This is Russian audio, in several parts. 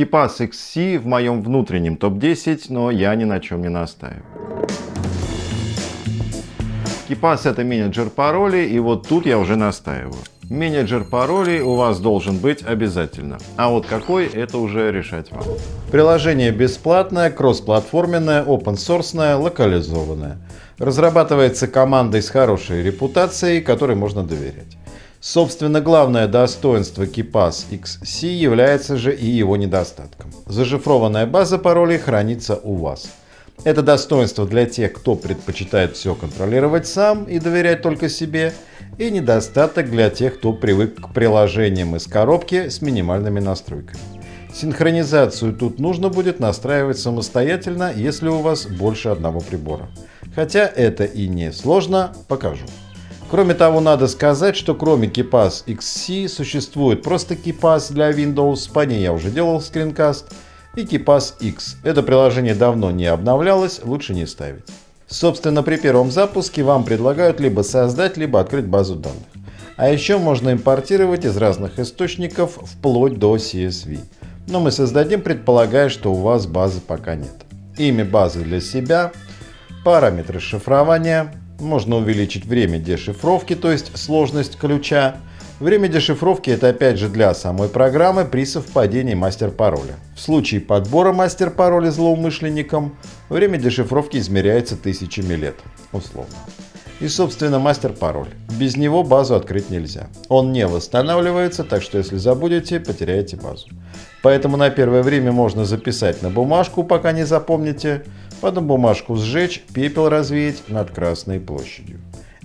KeePass XC в моем внутреннем топ-10, но я ни на чем не настаиваю. KeePass это менеджер паролей, и вот тут я уже настаиваю. Менеджер паролей у вас должен быть обязательно. А вот какой, это уже решать вам. Приложение бесплатное, кроссплатформенное, open-source, локализованное. Разрабатывается командой с хорошей репутацией, которой можно доверять. Собственно, главное достоинство KeePass XC является же и его недостатком. Зашифрованная база паролей хранится у вас. Это достоинство для тех, кто предпочитает все контролировать сам и доверять только себе, и недостаток для тех, кто привык к приложениям из коробки с минимальными настройками. Синхронизацию тут нужно будет настраивать самостоятельно, если у вас больше одного прибора. Хотя это и не сложно, покажу. Кроме того, надо сказать, что кроме KeePass XC существует просто KeePass для Windows, по ней я уже делал скринкаст, и KeePass X. Это приложение давно не обновлялось, лучше не ставить. Собственно, при первом запуске вам предлагают либо создать, либо открыть базу данных. А еще можно импортировать из разных источников вплоть до CSV. Но мы создадим, предполагая, что у вас базы пока нет. Имя базы для себя, параметры шифрования, можно увеличить время дешифровки, то есть сложность ключа. Время дешифровки это опять же для самой программы при совпадении мастер-пароля. В случае подбора мастер-пароля злоумышленником, время дешифровки измеряется тысячами лет, условно. И собственно мастер-пароль. Без него базу открыть нельзя. Он не восстанавливается, так что если забудете, потеряете базу. Поэтому на первое время можно записать на бумажку, пока не запомните, Потом бумажку сжечь, пепел развеять над Красной площадью.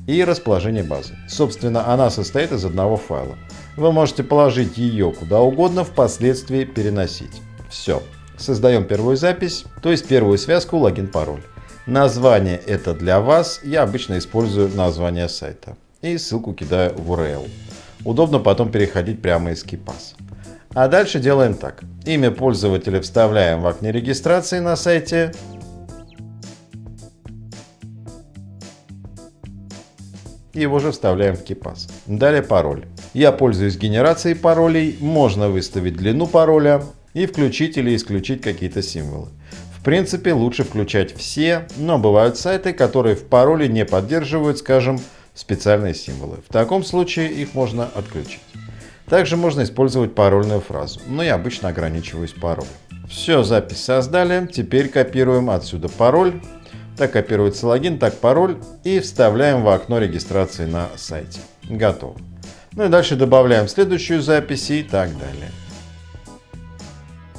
И расположение базы. Собственно, она состоит из одного файла. Вы можете положить ее куда угодно, впоследствии переносить. Все. Создаем первую запись, то есть первую связку логин-пароль. Название это для вас, я обычно использую название сайта. И ссылку кидаю в URL. Удобно потом переходить прямо из KeePass. А дальше делаем так. Имя пользователя вставляем в окне регистрации на сайте, его же вставляем в KeePass. Далее пароль. Я пользуюсь генерацией паролей, можно выставить длину пароля и включить или исключить какие-то символы. В принципе, лучше включать все, но бывают сайты, которые в пароле не поддерживают, скажем, специальные символы. В таком случае их можно отключить. Также можно использовать парольную фразу, но я обычно ограничиваюсь паролем. Все, запись создали, теперь копируем отсюда пароль так копируется логин, так пароль и вставляем в окно регистрации на сайте. Готово. Ну и дальше добавляем следующую запись и так далее.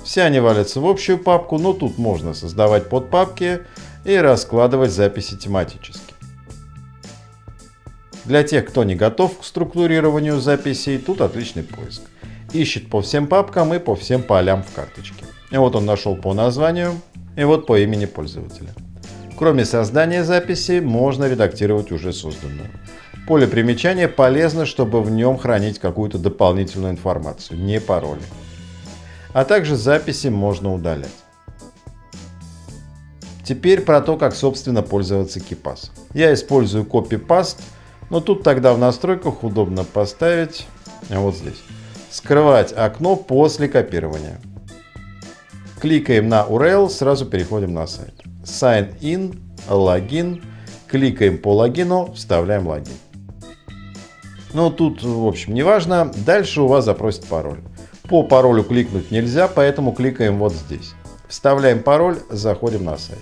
Все они валятся в общую папку, но тут можно создавать подпапки и раскладывать записи тематически. Для тех, кто не готов к структурированию записей, тут отличный поиск. Ищет по всем папкам и по всем полям в карточке. И вот он нашел по названию, и вот по имени пользователя. Кроме создания записи, можно редактировать уже созданную. Поле примечания полезно, чтобы в нем хранить какую-то дополнительную информацию, не пароли. А также записи можно удалять. Теперь про то, как собственно пользоваться KeePass. Я использую Copy-Paste, но тут тогда в настройках удобно поставить вот здесь. Скрывать окно после копирования. Кликаем на URL, сразу переходим на сайт. Sign in, логин. Кликаем по логину, вставляем логин. Ну, тут, в общем, не важно. Дальше у вас запросит пароль. По паролю кликнуть нельзя, поэтому кликаем вот здесь. Вставляем пароль, заходим на сайт.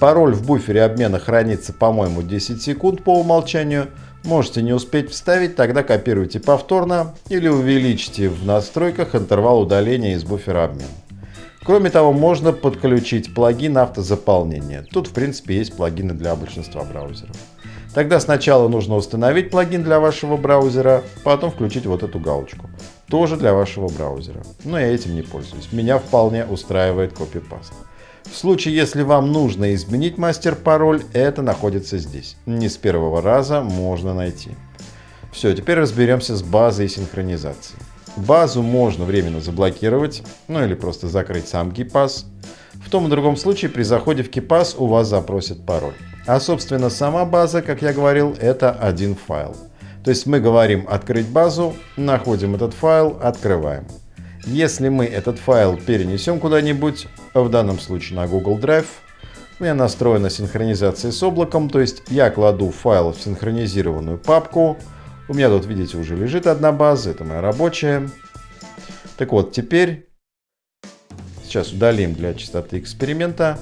Пароль в буфере обмена хранится, по-моему, 10 секунд по умолчанию. Можете не успеть вставить, тогда копируйте повторно или увеличьте в настройках интервал удаления из буфера обмена. Кроме того, можно подключить плагин автозаполнения. Тут, в принципе, есть плагины для большинства браузеров. Тогда сначала нужно установить плагин для вашего браузера, потом включить вот эту галочку. Тоже для вашего браузера. Но я этим не пользуюсь. Меня вполне устраивает копипаст. В случае, если вам нужно изменить мастер-пароль, это находится здесь. Не с первого раза можно найти. Все, теперь разберемся с базой синхронизации. Базу можно временно заблокировать, ну или просто закрыть сам KeePass. В том и другом случае при заходе в KeePass у вас запросят пароль. А собственно сама база, как я говорил, это один файл. То есть мы говорим открыть базу, находим этот файл, открываем. Если мы этот файл перенесем куда-нибудь, в данном случае на Google Drive, у меня настроена синхронизация с облаком, то есть я кладу файл в синхронизированную папку. У меня тут, видите, уже лежит одна база, это моя рабочая. Так вот, теперь, сейчас удалим для чистоты эксперимента.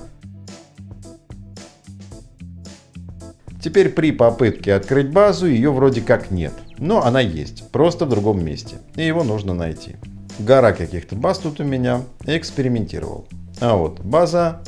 Теперь при попытке открыть базу ее вроде как нет, но она есть, просто в другом месте, и его нужно найти. Гора каких-то баз тут у меня, экспериментировал. А вот база,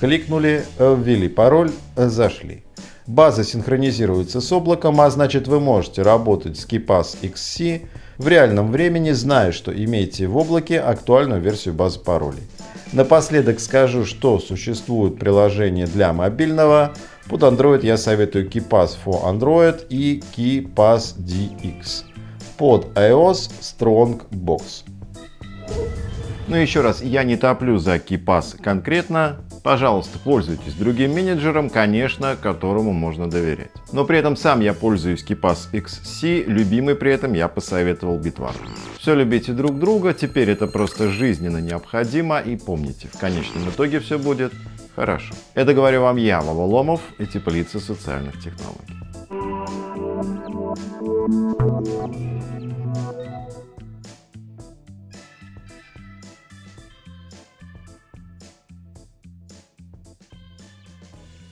кликнули, ввели пароль, зашли. База синхронизируется с облаком, а значит вы можете работать с KeePass XC в реальном времени, зная, что имеете в облаке актуальную версию базы паролей. Напоследок скажу, что существует приложение для мобильного под Android я советую KeePass for Android и KeePass DX. Под iOS Strongbox. Ну еще раз, я не топлю за KeePass конкретно. Пожалуйста, пользуйтесь другим менеджером, конечно, которому можно доверять. Но при этом сам я пользуюсь KeePass XC, любимый при этом я посоветовал Bitwarden. Все любите друг друга, теперь это просто жизненно необходимо и помните, в конечном итоге все будет Хорошо. Это говорю вам я, Вова Ломов и теплица социальных технологий.